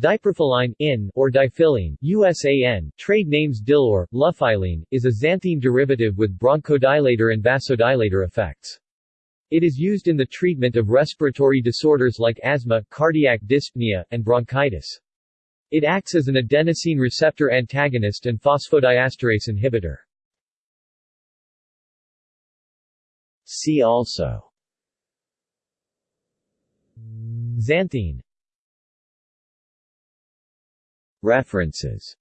Diprophylline in, or dyphylline, USAN, trade names Dilor, Lufyllin, is a xanthine derivative with bronchodilator and vasodilator effects. It is used in the treatment of respiratory disorders like asthma, cardiac dyspnea, and bronchitis. It acts as an adenosine receptor antagonist and phosphodiesterase inhibitor. See also Xanthine References